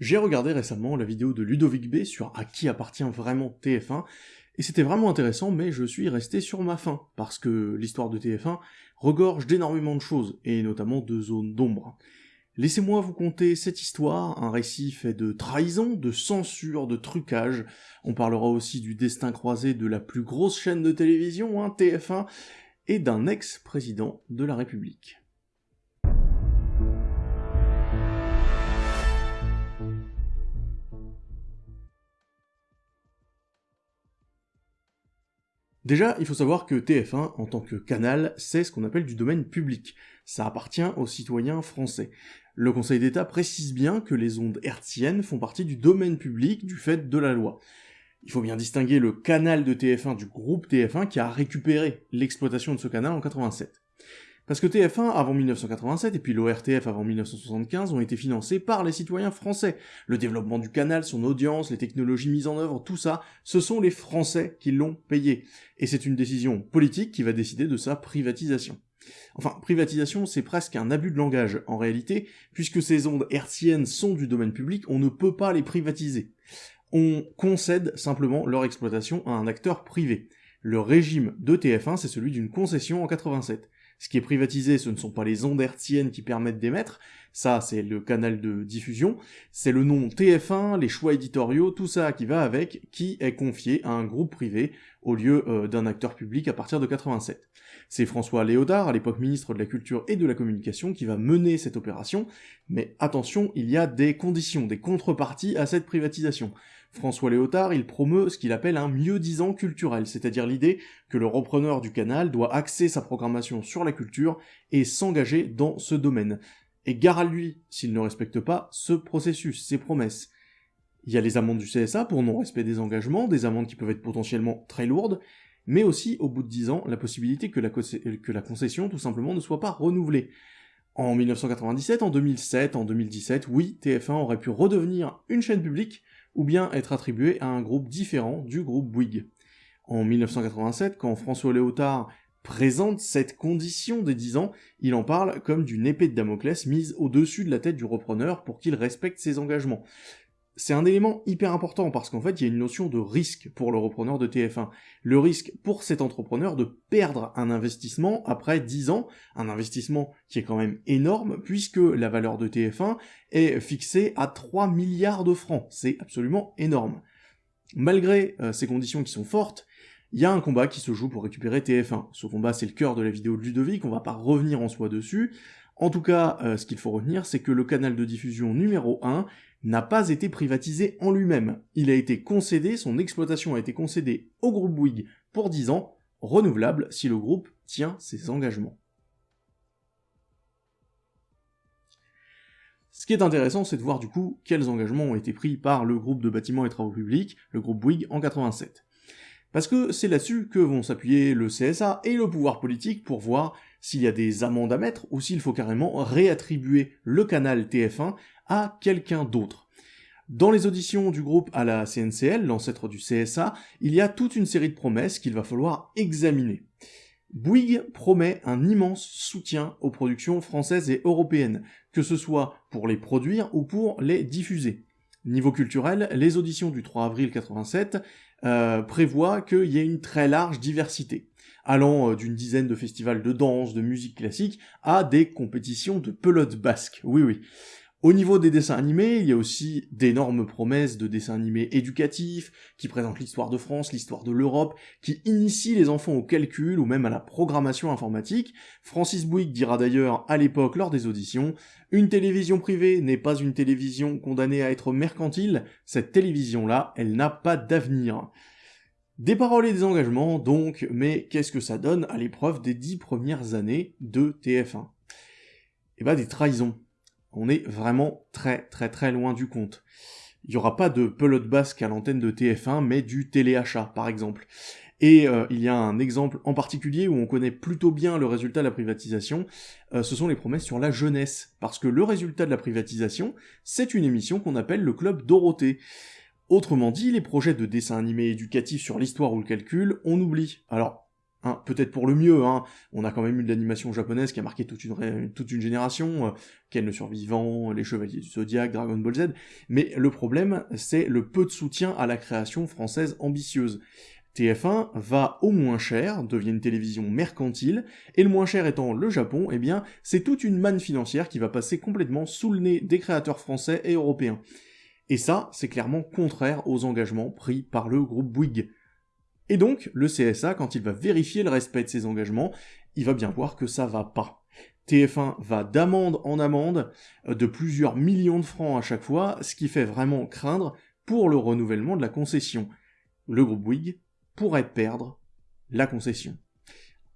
J'ai regardé récemment la vidéo de Ludovic B sur à qui appartient vraiment TF1, et c'était vraiment intéressant, mais je suis resté sur ma faim, parce que l'histoire de TF1 regorge d'énormément de choses, et notamment de zones d'ombre. Laissez-moi vous conter cette histoire, un récit fait de trahison, de censure, de trucage. On parlera aussi du destin croisé de la plus grosse chaîne de télévision, hein, TF1, et d'un ex-président de la République. Déjà, il faut savoir que TF1, en tant que canal, c'est ce qu'on appelle du domaine public. Ça appartient aux citoyens français. Le Conseil d'État précise bien que les ondes hertziennes font partie du domaine public du fait de la loi. Il faut bien distinguer le canal de TF1 du groupe TF1 qui a récupéré l'exploitation de ce canal en 87. Parce que TF1 avant 1987 et puis l'ORTF avant 1975 ont été financés par les citoyens français. Le développement du canal, son audience, les technologies mises en œuvre, tout ça, ce sont les Français qui l'ont payé. Et c'est une décision politique qui va décider de sa privatisation. Enfin, privatisation, c'est presque un abus de langage, en réalité, puisque ces ondes hertziennes sont du domaine public, on ne peut pas les privatiser. On concède simplement leur exploitation à un acteur privé. Le régime de TF1, c'est celui d'une concession en 87. Ce qui est privatisé, ce ne sont pas les ondes hertziennes qui permettent d'émettre, ça c'est le canal de diffusion, c'est le nom TF1, les choix éditoriaux, tout ça qui va avec, qui est confié à un groupe privé au lieu euh, d'un acteur public à partir de 87. C'est François Léotard, à l'époque ministre de la Culture et de la Communication, qui va mener cette opération, mais attention, il y a des conditions, des contreparties à cette privatisation. François Léotard, il promeut ce qu'il appelle un mieux-disant culturel, c'est-à-dire l'idée que le repreneur du canal doit axer sa programmation sur la culture et s'engager dans ce domaine. Et gare à lui s'il ne respecte pas ce processus, ces promesses. Il y a les amendes du CSA pour non-respect des engagements, des amendes qui peuvent être potentiellement très lourdes, mais aussi, au bout de 10 ans, la possibilité que la concession, tout simplement, ne soit pas renouvelée. En 1997, en 2007, en 2017, oui, TF1 aurait pu redevenir une chaîne publique, ou bien être attribué à un groupe différent du groupe Bouygues. En 1987, quand François Léotard présente cette condition des 10 ans, il en parle comme d'une épée de Damoclès mise au-dessus de la tête du repreneur pour qu'il respecte ses engagements c'est un élément hyper important parce qu'en fait, il y a une notion de risque pour le repreneur de TF1. Le risque pour cet entrepreneur de perdre un investissement après 10 ans, un investissement qui est quand même énorme puisque la valeur de TF1 est fixée à 3 milliards de francs. C'est absolument énorme. Malgré euh, ces conditions qui sont fortes, il y a un combat qui se joue pour récupérer TF1. Ce combat, c'est le cœur de la vidéo de Ludovic, on va pas revenir en soi dessus. En tout cas, euh, ce qu'il faut retenir, c'est que le canal de diffusion numéro 1 n'a pas été privatisé en lui-même. Il a été concédé, son exploitation a été concédée au groupe Bouygues pour 10 ans, renouvelable si le groupe tient ses engagements. Ce qui est intéressant, c'est de voir du coup quels engagements ont été pris par le groupe de bâtiments et travaux publics, le groupe Bouygues, en 87. Parce que c'est là-dessus que vont s'appuyer le CSA et le pouvoir politique pour voir s'il y a des amendes à mettre ou s'il faut carrément réattribuer le canal TF1 à quelqu'un d'autre. Dans les auditions du groupe à la CNCL, l'ancêtre du CSA, il y a toute une série de promesses qu'il va falloir examiner. Bouygues promet un immense soutien aux productions françaises et européennes, que ce soit pour les produire ou pour les diffuser. Niveau culturel, les auditions du 3 avril 87 euh, prévoient qu'il y ait une très large diversité, allant euh, d'une dizaine de festivals de danse, de musique classique, à des compétitions de pelote basque. Oui, oui. Au niveau des dessins animés, il y a aussi d'énormes promesses de dessins animés éducatifs, qui présentent l'histoire de France, l'histoire de l'Europe, qui initient les enfants au calcul ou même à la programmation informatique. Francis Bouygues dira d'ailleurs à l'époque lors des auditions, une télévision privée n'est pas une télévision condamnée à être mercantile, cette télévision-là, elle n'a pas d'avenir. Des paroles et des engagements, donc, mais qu'est-ce que ça donne à l'épreuve des dix premières années de TF1 Eh ben des trahisons on est vraiment très très très loin du compte. Il n'y aura pas de pelote basque à l'antenne de TF1, mais du téléachat, par exemple. Et euh, il y a un exemple en particulier où on connaît plutôt bien le résultat de la privatisation, euh, ce sont les promesses sur la jeunesse. Parce que le résultat de la privatisation, c'est une émission qu'on appelle le Club Dorothée. Autrement dit, les projets de dessin animé éducatif sur l'histoire ou le calcul, on oublie. Alors, Hein, peut-être pour le mieux, hein. on a quand même eu de l'animation japonaise qui a marqué toute une, génération, euh, Ken le Survivant, Les Chevaliers du Zodiac, Dragon Ball Z, mais le problème, c'est le peu de soutien à la création française ambitieuse. TF1 va au moins cher, devient une télévision mercantile, et le moins cher étant le Japon, eh bien, c'est toute une manne financière qui va passer complètement sous le nez des créateurs français et européens. Et ça, c'est clairement contraire aux engagements pris par le groupe Bouygues. Et donc, le CSA, quand il va vérifier le respect de ses engagements, il va bien voir que ça va pas. TF1 va d'amende en amende euh, de plusieurs millions de francs à chaque fois, ce qui fait vraiment craindre pour le renouvellement de la concession. Le groupe Bouygues pourrait perdre la concession.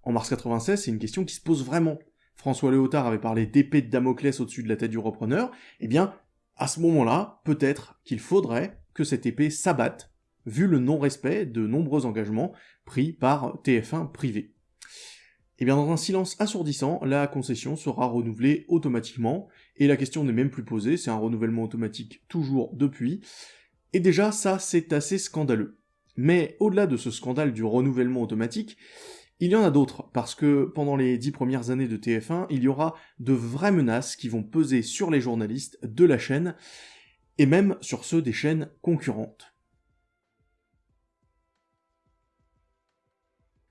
En mars 96, c'est une question qui se pose vraiment. François Léotard avait parlé d'épée de Damoclès au-dessus de la tête du repreneur, eh bien, à ce moment-là, peut-être qu'il faudrait que cette épée s'abatte vu le non-respect de nombreux engagements pris par TF1 privé. Et eh bien dans un silence assourdissant, la concession sera renouvelée automatiquement, et la question n'est même plus posée, c'est un renouvellement automatique toujours depuis, et déjà ça c'est assez scandaleux. Mais au-delà de ce scandale du renouvellement automatique, il y en a d'autres, parce que pendant les dix premières années de TF1, il y aura de vraies menaces qui vont peser sur les journalistes de la chaîne, et même sur ceux des chaînes concurrentes.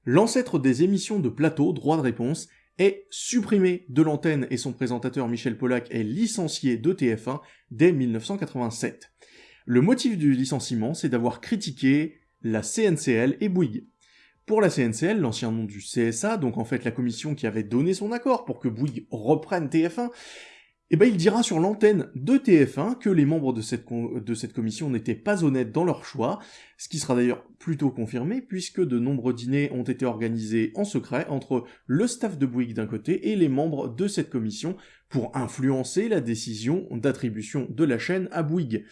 L'ancêtre des émissions de plateau, droit de réponse, est supprimé de l'antenne et son présentateur Michel Pollack est licencié de TF1 dès 1987. Le motif du licenciement, c'est d'avoir critiqué la CNCL et Bouygues. Pour la CNCL, l'ancien nom du CSA, donc en fait la commission qui avait donné son accord pour que Bouygues reprenne TF1, eh ben il dira sur l'antenne de TF1 que les membres de cette, de cette commission n'étaient pas honnêtes dans leur choix, ce qui sera d'ailleurs plutôt confirmé puisque de nombreux dîners ont été organisés en secret entre le staff de Bouygues d'un côté et les membres de cette commission pour influencer la décision d'attribution de la chaîne à Bouygues.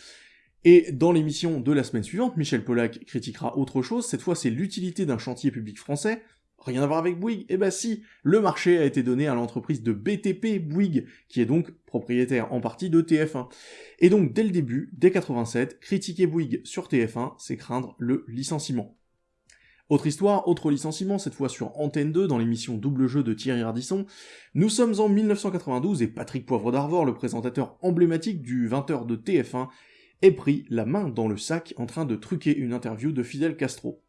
Et dans l'émission de la semaine suivante, Michel Pollack critiquera autre chose, cette fois c'est l'utilité d'un chantier public français, Rien à voir avec Bouygues Eh ben si, le marché a été donné à l'entreprise de BTP Bouygues, qui est donc propriétaire en partie de TF1. Et donc dès le début, dès 87, critiquer Bouygues sur TF1, c'est craindre le licenciement. Autre histoire, autre licenciement, cette fois sur Antenne 2 dans l'émission Double Jeu de Thierry Ardisson. Nous sommes en 1992 et Patrick Poivre d'Arvor, le présentateur emblématique du 20h de TF1, est pris la main dans le sac en train de truquer une interview de Fidel Castro.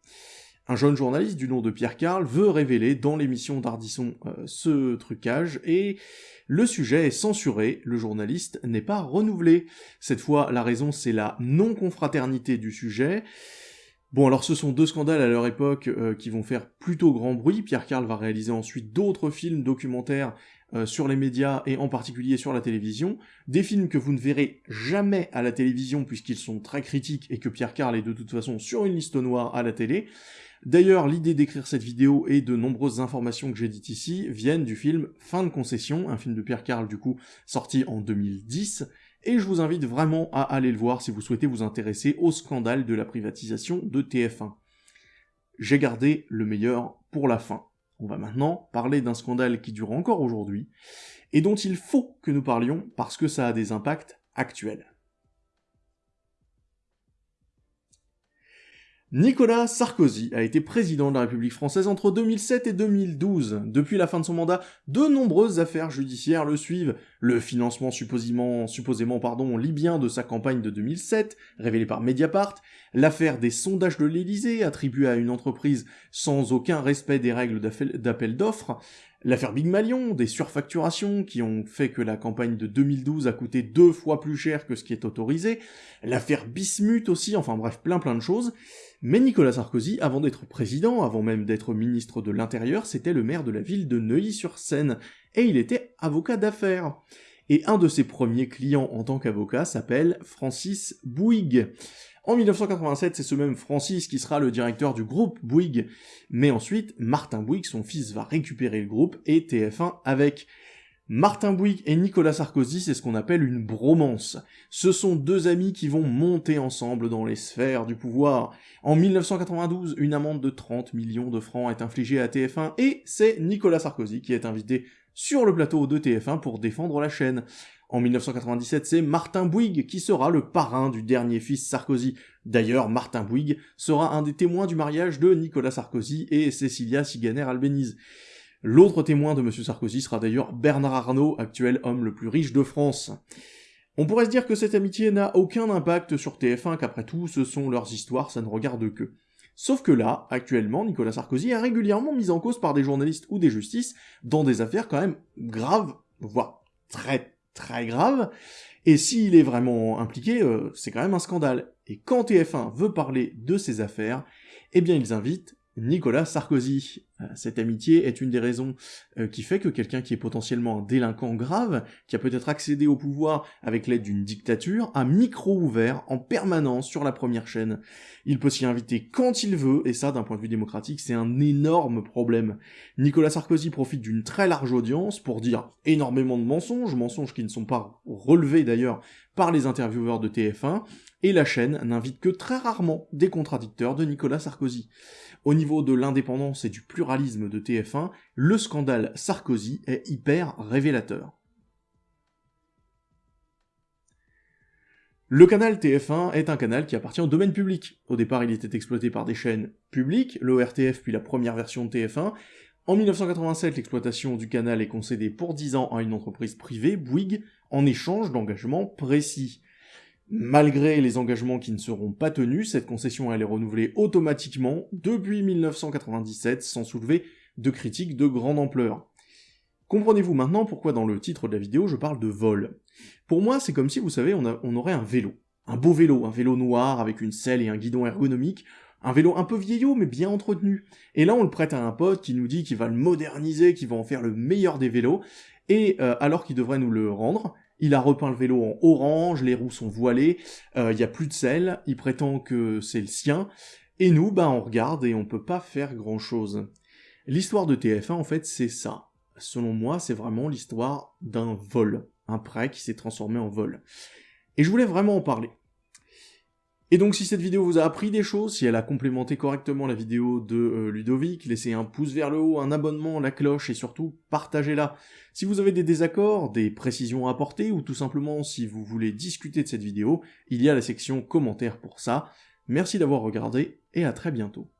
Un jeune journaliste du nom de Pierre Carl veut révéler dans l'émission d'Ardisson euh, ce trucage et le sujet est censuré, le journaliste n'est pas renouvelé. Cette fois, la raison c'est la non-confraternité du sujet. Bon alors ce sont deux scandales à leur époque euh, qui vont faire plutôt grand bruit, Pierre Carl va réaliser ensuite d'autres films documentaires euh, sur les médias et en particulier sur la télévision, des films que vous ne verrez jamais à la télévision puisqu'ils sont très critiques et que Pierre Carl est de toute façon sur une liste noire à la télé, D'ailleurs, l'idée d'écrire cette vidéo et de nombreuses informations que j'ai dites ici viennent du film Fin de concession, un film de Pierre Carl du coup sorti en 2010, et je vous invite vraiment à aller le voir si vous souhaitez vous intéresser au scandale de la privatisation de TF1. J'ai gardé le meilleur pour la fin. On va maintenant parler d'un scandale qui dure encore aujourd'hui, et dont il faut que nous parlions parce que ça a des impacts actuels. Nicolas Sarkozy a été président de la République française entre 2007 et 2012. Depuis la fin de son mandat, de nombreuses affaires judiciaires le suivent. Le financement supposément, libyen de sa campagne de 2007, révélé par Mediapart, l'affaire des sondages de l'Élysée attribués à une entreprise sans aucun respect des règles d'appel d'offres, L'affaire Big Malion, des surfacturations qui ont fait que la campagne de 2012 a coûté deux fois plus cher que ce qui est autorisé, l'affaire Bismuth aussi, enfin bref, plein plein de choses. Mais Nicolas Sarkozy, avant d'être président, avant même d'être ministre de l'Intérieur, c'était le maire de la ville de Neuilly-sur-Seine, et il était avocat d'affaires. Et un de ses premiers clients en tant qu'avocat s'appelle Francis Bouygues. En 1987, c'est ce même Francis qui sera le directeur du groupe Bouygues, mais ensuite, Martin Bouygues, son fils, va récupérer le groupe et TF1 avec. Martin Bouygues et Nicolas Sarkozy, c'est ce qu'on appelle une bromance. Ce sont deux amis qui vont monter ensemble dans les sphères du pouvoir. En 1992, une amende de 30 millions de francs est infligée à TF1 et c'est Nicolas Sarkozy qui est invité sur le plateau de TF1 pour défendre la chaîne. En 1997, c'est Martin Bouygues qui sera le parrain du dernier fils Sarkozy. D'ailleurs, Martin Bouygues sera un des témoins du mariage de Nicolas Sarkozy et Cécilia Siganer-Albéniz. L'autre témoin de M. Sarkozy sera d'ailleurs Bernard Arnault, actuel homme le plus riche de France. On pourrait se dire que cette amitié n'a aucun impact sur TF1, qu'après tout, ce sont leurs histoires, ça ne regarde que. Sauf que là, actuellement, Nicolas Sarkozy est régulièrement mis en cause par des journalistes ou des justices dans des affaires quand même graves, voire très très graves, et s'il est vraiment impliqué, euh, c'est quand même un scandale. Et quand TF1 veut parler de ces affaires, eh bien ils invitent Nicolas Sarkozy. Euh, cette amitié est une des raisons euh, qui fait que quelqu'un qui est potentiellement un délinquant grave, qui a peut-être accédé au pouvoir avec l'aide d'une dictature, a micro ouvert en permanence sur la première chaîne. Il peut s'y inviter quand il veut, et ça d'un point de vue démocratique c'est un énorme problème. Nicolas Sarkozy profite d'une très large audience pour dire énormément de mensonges, mensonges qui ne sont pas relevés d'ailleurs par les intervieweurs de TF1, et la chaîne n'invite que très rarement des contradicteurs de Nicolas Sarkozy. Au niveau de l'indépendance et du pluralisme de TF1, le scandale Sarkozy est hyper révélateur. Le canal TF1 est un canal qui appartient au domaine public. Au départ, il était exploité par des chaînes publiques, l'ORTF puis la première version de TF1. En 1987, l'exploitation du canal est concédée pour 10 ans à une entreprise privée, Bouygues, en échange d'engagements précis. Malgré les engagements qui ne seront pas tenus, cette concession elle est renouvelée automatiquement depuis 1997 sans soulever de critiques de grande ampleur. Comprenez-vous maintenant pourquoi dans le titre de la vidéo je parle de vol? Pour moi c'est comme si vous savez on, aurait un vélo. Un beau vélo, un vélo noir avec une selle et un guidon ergonomique, un vélo un peu vieillot mais bien entretenu. Et là on le prête à un pote qui nous dit qu'il va le moderniser, qu'il va en faire le meilleur des vélos, et euh, alors qu'il devrait nous le rendre, il a repeint le vélo en orange, les roues sont voilées, euh, il n'y a plus de sel, il prétend que c'est le sien, et nous, bah on regarde et on peut pas faire grand chose. L'histoire de TF1, en fait, c'est ça. Selon moi, c'est vraiment l'histoire d'un vol, un prêt qui s'est transformé en vol. Et je voulais vraiment en parler. Et donc si cette vidéo vous a appris des choses, si elle a complémenté correctement la vidéo de euh, Ludovic, laissez un pouce vers le haut, un abonnement, la cloche et surtout partagez-la. Si vous avez des désaccords, des précisions à apporter ou tout simplement si vous voulez discuter de cette vidéo, il y a la section commentaires pour ça. Merci d'avoir regardé et à très bientôt.